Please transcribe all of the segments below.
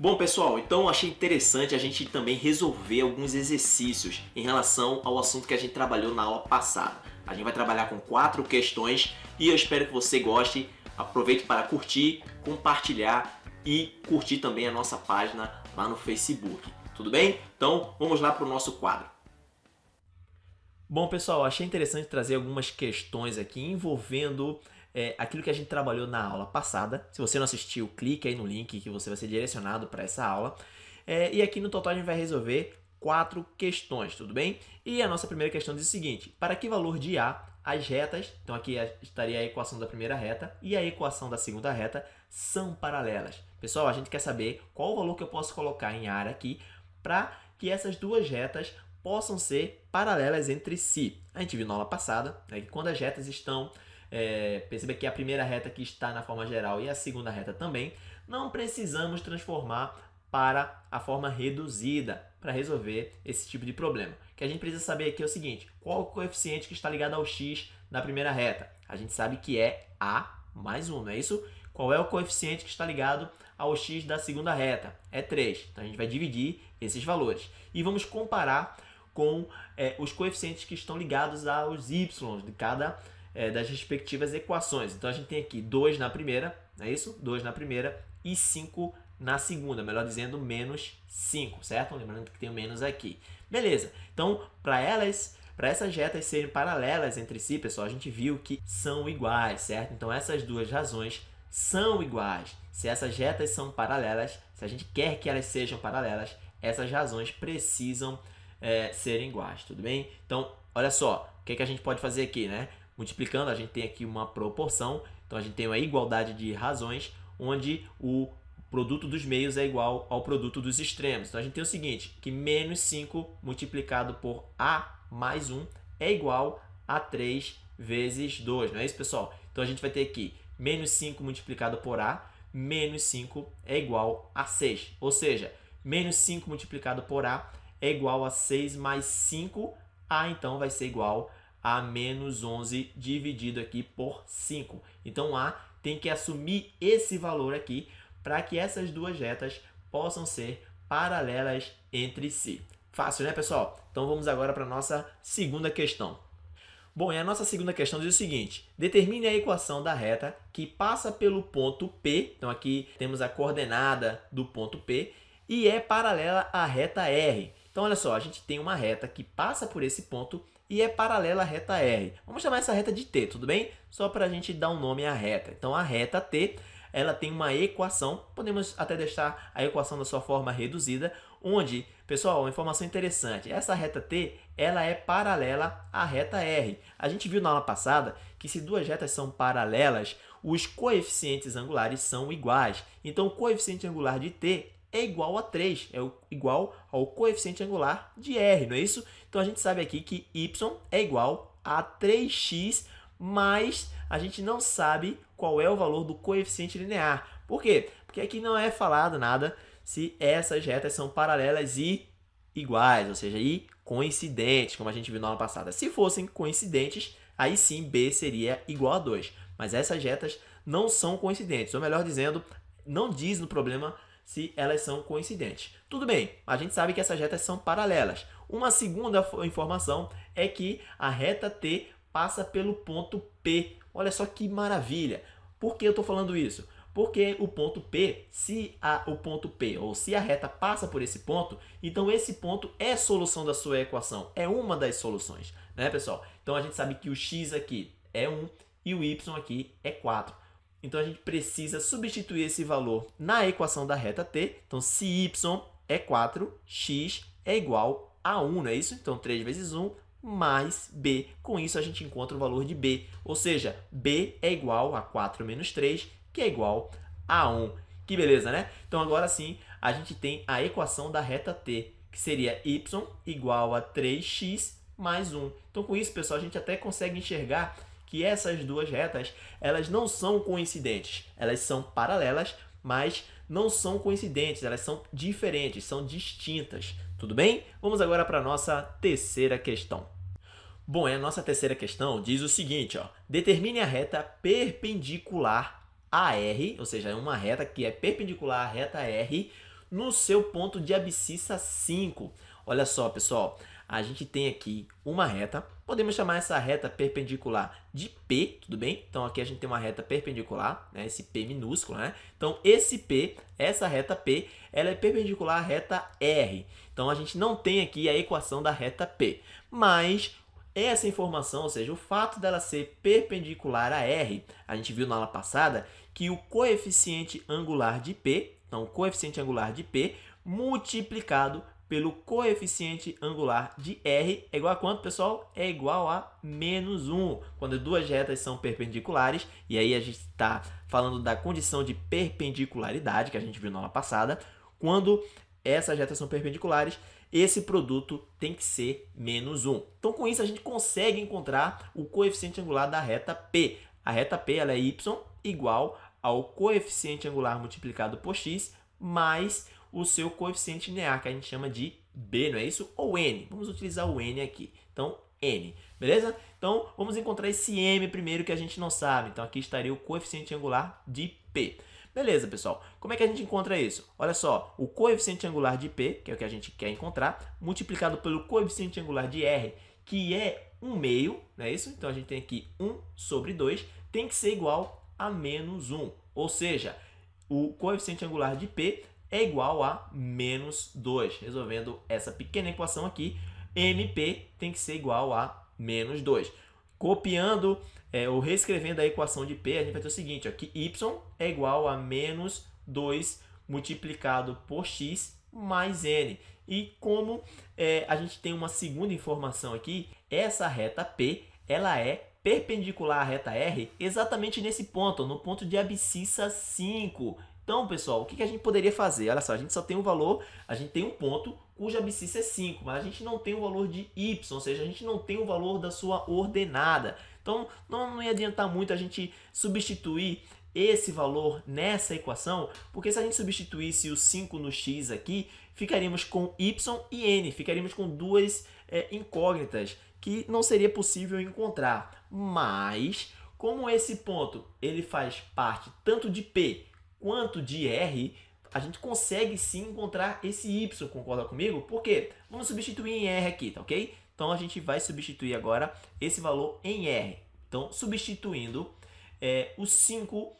Bom pessoal, então achei interessante a gente também resolver alguns exercícios em relação ao assunto que a gente trabalhou na aula passada. A gente vai trabalhar com quatro questões e eu espero que você goste. Aproveite para curtir, compartilhar e curtir também a nossa página lá no Facebook. Tudo bem? Então vamos lá para o nosso quadro. Bom pessoal, achei interessante trazer algumas questões aqui envolvendo é, aquilo que a gente trabalhou na aula passada. Se você não assistiu, clique aí no link que você vai ser direcionado para essa aula. É, e aqui no total a gente vai resolver quatro questões, tudo bem? E a nossa primeira questão diz o seguinte, para que valor de A as retas, então aqui estaria a equação da primeira reta e a equação da segunda reta são paralelas. Pessoal, a gente quer saber qual o valor que eu posso colocar em área aqui para que essas duas retas possam ser paralelas entre si. A gente viu na aula passada né, que quando as retas estão, é, perceba que a primeira reta que está na forma geral e a segunda reta também, não precisamos transformar para a forma reduzida para resolver esse tipo de problema. O que a gente precisa saber aqui é o seguinte, qual o coeficiente que está ligado ao x na primeira reta? A gente sabe que é a mais 1, não é isso? Qual é o coeficiente que está ligado ao x da segunda reta? É 3. Então a gente vai dividir esses valores. E vamos comparar com é, os coeficientes que estão ligados aos y de cada é, das respectivas equações. Então a gente tem aqui 2 na primeira, não é isso? 2 na primeira e 5 na segunda, melhor dizendo, menos 5, certo? Lembrando que tem o menos aqui. Beleza, então para elas, para essas retas serem paralelas entre si, pessoal, a gente viu que são iguais, certo? Então essas duas razões são iguais. Se essas retas são paralelas, se a gente quer que elas sejam paralelas, essas razões precisam é, serem iguais, tudo bem? Então, olha só, o que, que a gente pode fazer aqui, né? Multiplicando, a gente tem aqui uma proporção, então a gente tem uma igualdade de razões, onde o produto dos meios é igual ao produto dos extremos. Então a gente tem o seguinte, que menos 5 multiplicado por A mais 1 é igual a 3 vezes 2, não é isso, pessoal? Então a gente vai ter aqui menos 5 multiplicado por A, menos 5 é igual a 6. Ou seja, menos 5 multiplicado por A é igual a 6 mais 5, A então vai ser igual a menos 11 dividido aqui por 5. Então A tem que assumir esse valor aqui para que essas duas retas possam ser paralelas entre si. Fácil, né, pessoal? Então vamos agora para a nossa segunda questão. Bom, e a nossa segunda questão diz o seguinte, determine a equação da reta que passa pelo ponto P, então aqui temos a coordenada do ponto P, e é paralela à reta R. Então, olha só, a gente tem uma reta que passa por esse ponto e é paralela à reta R. Vamos chamar essa reta de T, tudo bem? Só para a gente dar um nome à reta. Então, a reta T ela tem uma equação, podemos até deixar a equação da sua forma reduzida, onde, pessoal, uma informação interessante, essa reta T ela é paralela à reta R. A gente viu na aula passada que se duas retas são paralelas, os coeficientes angulares são iguais. Então, o coeficiente angular de T é igual a 3, é igual ao coeficiente angular de R, não é isso? Então, a gente sabe aqui que y é igual a 3x, mas a gente não sabe qual é o valor do coeficiente linear. Por quê? Porque aqui não é falado nada se essas retas são paralelas e iguais, ou seja, e coincidentes, como a gente viu na aula passada. Se fossem coincidentes, aí sim B seria igual a 2. Mas essas retas não são coincidentes, ou melhor dizendo, não diz no problema se elas são coincidentes. Tudo bem, a gente sabe que essas retas são paralelas. Uma segunda informação é que a reta T passa pelo ponto P. Olha só que maravilha. Por que eu estou falando isso? Porque o ponto P, se a, o ponto P, ou se a reta passa por esse ponto, então esse ponto é solução da sua equação, é uma das soluções, né, pessoal? Então a gente sabe que o x aqui é 1 e o y aqui é 4. Então, a gente precisa substituir esse valor na equação da reta t. Então, se y é 4, x é igual a 1, não é isso? Então, 3 vezes 1 mais b. Com isso, a gente encontra o valor de b. Ou seja, b é igual a 4 menos 3, que é igual a 1. Que beleza, né? Então, agora sim, a gente tem a equação da reta t, que seria y igual a 3x mais 1. Então, com isso, pessoal, a gente até consegue enxergar que essas duas retas elas não são coincidentes, elas são paralelas, mas não são coincidentes, elas são diferentes, são distintas. Tudo bem? Vamos agora para a nossa terceira questão. Bom, a nossa terceira questão diz o seguinte, ó, determine a reta perpendicular a R, ou seja, uma reta que é perpendicular à reta R, no seu ponto de abscissa 5. Olha só, pessoal, a gente tem aqui uma reta, podemos chamar essa reta perpendicular de P, tudo bem? Então aqui a gente tem uma reta perpendicular, né? esse P minúsculo, né? Então esse P, essa reta P, ela é perpendicular à reta R. Então a gente não tem aqui a equação da reta P, mas essa informação, ou seja, o fato dela ser perpendicular a R, a gente viu na aula passada que o coeficiente angular de P, então o coeficiente angular de P multiplicado pelo coeficiente angular de R é igual a quanto, pessoal? É igual a menos 1. Quando duas retas são perpendiculares, e aí a gente está falando da condição de perpendicularidade, que a gente viu na aula passada, quando essas retas são perpendiculares, esse produto tem que ser menos 1. Então, com isso, a gente consegue encontrar o coeficiente angular da reta P. A reta P ela é y igual ao coeficiente angular multiplicado por x mais o seu coeficiente linear, que a gente chama de b, não é isso? Ou n. Vamos utilizar o n aqui. Então, n. Beleza? Então, vamos encontrar esse m primeiro que a gente não sabe. Então, aqui estaria o coeficiente angular de p. Beleza, pessoal. Como é que a gente encontra isso? Olha só, o coeficiente angular de p, que é o que a gente quer encontrar, multiplicado pelo coeficiente angular de r, que é 1 meio, não é isso? Então, a gente tem aqui 1 sobre 2, tem que ser igual a menos 1. Ou seja, o coeficiente angular de p é igual a menos 2. Resolvendo essa pequena equação aqui, MP tem que ser igual a menos 2. Copiando é, ou reescrevendo a equação de P, a gente vai ter o seguinte, ó, que Y é igual a menos 2 multiplicado por X mais N. E como é, a gente tem uma segunda informação aqui, essa reta P ela é perpendicular à reta R exatamente nesse ponto, no ponto de abscissa 5. Então, pessoal, o que a gente poderia fazer? Olha só, a gente só tem um valor, a gente tem um ponto cuja abscissa é 5, mas a gente não tem o valor de y, ou seja, a gente não tem o valor da sua ordenada. Então, não, não ia adiantar muito a gente substituir esse valor nessa equação, porque se a gente substituísse o 5 no x aqui, ficaríamos com y e n, ficaríamos com duas é, incógnitas que não seria possível encontrar. Mas, como esse ponto ele faz parte tanto de P quanto de R, a gente consegue sim encontrar esse Y, concorda comigo? Por quê? Vamos substituir em R aqui, tá ok? Então, a gente vai substituir agora esse valor em R. Então, substituindo é, o 5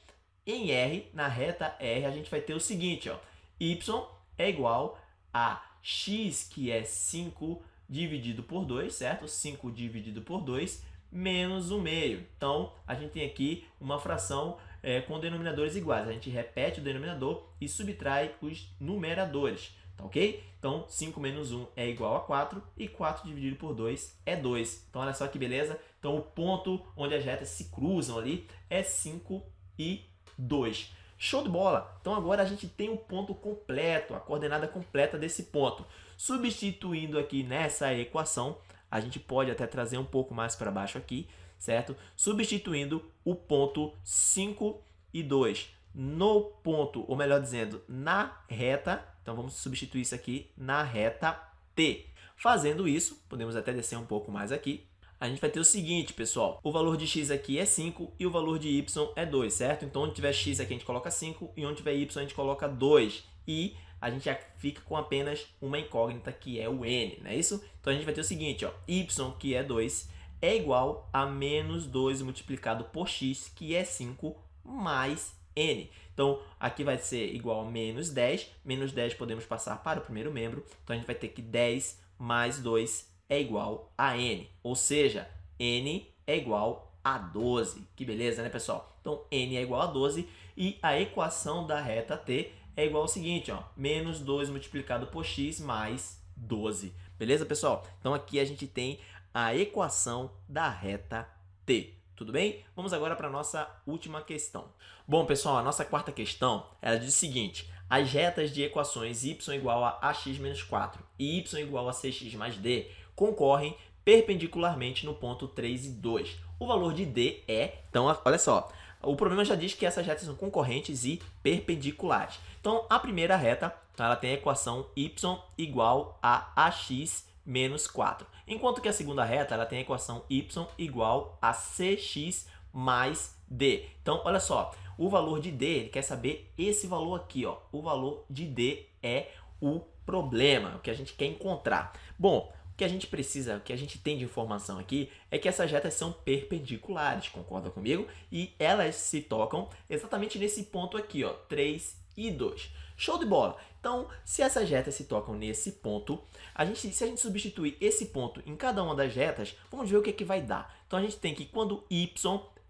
em R, na reta R, a gente vai ter o seguinte, ó, Y é igual a X, que é 5 dividido por 2, certo? 5 dividido por 2, menos o meio. Então, a gente tem aqui uma fração é, com denominadores iguais. A gente repete o denominador e subtrai os numeradores, tá ok? Então, 5 menos 1 é igual a 4 e 4 dividido por 2 é 2. Então, olha só que beleza. Então, o ponto onde as retas se cruzam ali é 5 e 2. Show de bola! Então, agora a gente tem o um ponto completo, a coordenada completa desse ponto. Substituindo aqui nessa equação, a gente pode até trazer um pouco mais para baixo aqui, certo? Substituindo o ponto 5 e 2 no ponto, ou melhor dizendo, na reta. Então, vamos substituir isso aqui na reta T. Fazendo isso, podemos até descer um pouco mais aqui. A gente vai ter o seguinte, pessoal. O valor de x aqui é 5 e o valor de y é 2, certo? Então, onde tiver x aqui, a gente coloca 5 e onde tiver y, a gente coloca 2. E a gente já fica com apenas uma incógnita, que é o n, não é isso? Então, a gente vai ter o seguinte, ó, y, que é 2, é igual a menos 2 multiplicado por x, que é 5, mais n. Então, aqui vai ser igual a menos 10. Menos 10 podemos passar para o primeiro membro. Então, a gente vai ter que 10 mais 2 é igual a n. Ou seja, n é igual a 12. Que beleza, né, pessoal? Então, n é igual a 12 e a equação da reta t é igual ao seguinte, ó, menos 2 multiplicado por x mais 12. Beleza, pessoal? Então, aqui a gente tem a equação da reta T. Tudo bem? Vamos agora para a nossa última questão. Bom, pessoal, a nossa quarta questão ela diz o seguinte. As retas de equações y igual a ax menos 4 e y igual a 6x mais d concorrem perpendicularmente no ponto 3 e 2. O valor de d é... Então, olha só. O problema já diz que essas retas são concorrentes e perpendiculares. Então, a primeira reta ela tem a equação y igual a ax menos 4. Enquanto que a segunda reta ela tem a equação y igual a cx mais d. Então, olha só, O valor de D, ele quer saber esse valor aqui, ó. O valor de D é o problema, o que a gente quer encontrar. Bom, o que a gente precisa, o que a gente tem de informação aqui é que essas retas são perpendiculares, concorda comigo? E elas se tocam exatamente nesse ponto aqui, ó, 3 e 2. Show de bola! Então, se essas retas se tocam nesse ponto, a gente, se a gente substituir esse ponto em cada uma das retas, vamos ver o que, é que vai dar. Então, a gente tem que quando y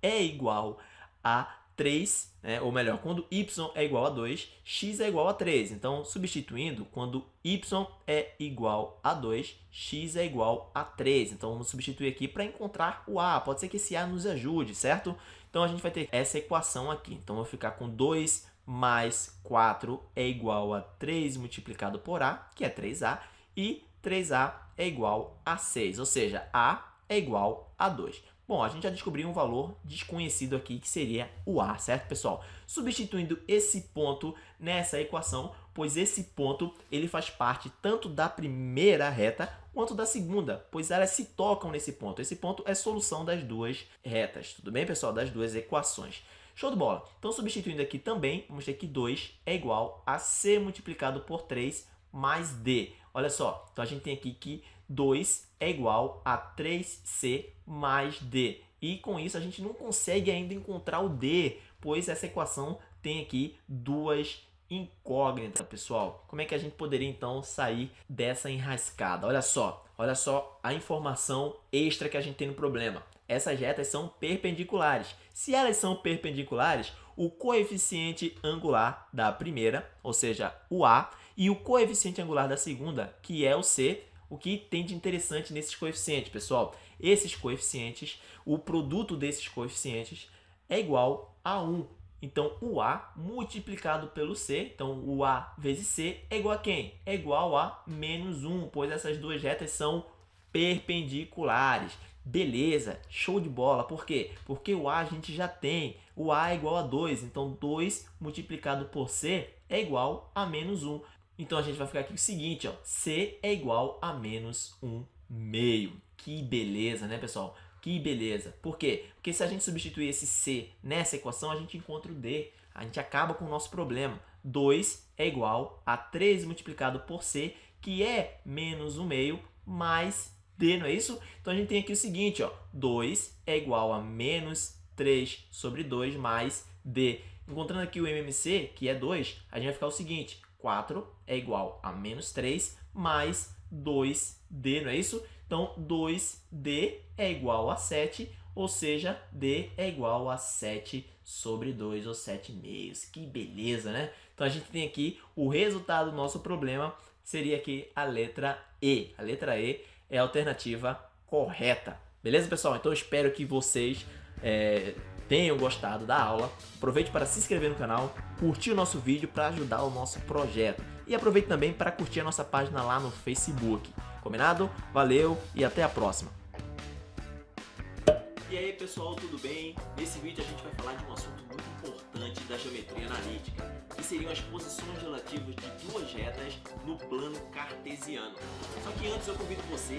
é igual a 3, né? ou melhor, quando y é igual a 2, x é igual a 3. Então, substituindo, quando y é igual a 2, x é igual a 3. Então, vamos substituir aqui para encontrar o a. Pode ser que esse a nos ajude, certo? Então, a gente vai ter essa equação aqui. Então, eu vou ficar com 2 mais 4 é igual a 3 multiplicado por a, que é 3a, e 3a é igual a 6, ou seja, a é igual a 2. Bom, a gente já descobriu um valor desconhecido aqui, que seria o A, certo, pessoal? Substituindo esse ponto nessa equação, pois esse ponto ele faz parte tanto da primeira reta quanto da segunda, pois elas se tocam nesse ponto. Esse ponto é solução das duas retas, tudo bem, pessoal? Das duas equações. Show de bola! Então, substituindo aqui também, vamos ter que 2 é igual a C multiplicado por 3 mais D. Olha só, então a gente tem aqui que 2 é igual a 3C mais D. E com isso a gente não consegue ainda encontrar o D, pois essa equação tem aqui duas incógnitas, pessoal. Como é que a gente poderia então sair dessa enrascada? Olha só, olha só a informação extra que a gente tem no problema. Essas retas são perpendiculares. Se elas são perpendiculares, o coeficiente angular da primeira, ou seja, o A, e o coeficiente angular da segunda, que é o C, o que tem de interessante nesses coeficientes, pessoal? Esses coeficientes, o produto desses coeficientes é igual a 1. Então, o A multiplicado pelo C, então o A vezes C é igual a quem? É igual a menos 1, pois essas duas retas são perpendiculares. Beleza, show de bola. Por quê? Porque o A a gente já tem. O A é igual a 2, então 2 multiplicado por C é igual a menos 1. Então, a gente vai ficar aqui com o seguinte, ó, C é igual a menos 1 meio. Que beleza, né, pessoal? Que beleza. Por quê? Porque se a gente substituir esse C nessa equação, a gente encontra o D. A gente acaba com o nosso problema. 2 é igual a 3 multiplicado por C, que é menos 1 meio, mais D, não é isso? Então, a gente tem aqui o seguinte, ó, 2 é igual a menos 3 sobre 2 mais D. Encontrando aqui o MMC, que é 2, a gente vai ficar o seguinte, 4 é igual a menos 3 mais 2D, não é isso? Então, 2D é igual a 7, ou seja, D é igual a 7 sobre 2, ou 7 meios. Que beleza, né? Então, a gente tem aqui o resultado do nosso problema, seria aqui a letra E. A letra E é a alternativa correta. Beleza, pessoal? Então, eu espero que vocês... É, tenham gostado da aula. Aproveite para se inscrever no canal, curtir o nosso vídeo para ajudar o nosso projeto. E aproveite também para curtir a nossa página lá no Facebook. Combinado? Valeu e até a próxima! E aí pessoal, tudo bem? Nesse vídeo a gente vai falar de um assunto muito importante da geometria analítica, que seriam as posições relativas de duas retas no plano cartesiano. Só que antes eu convido você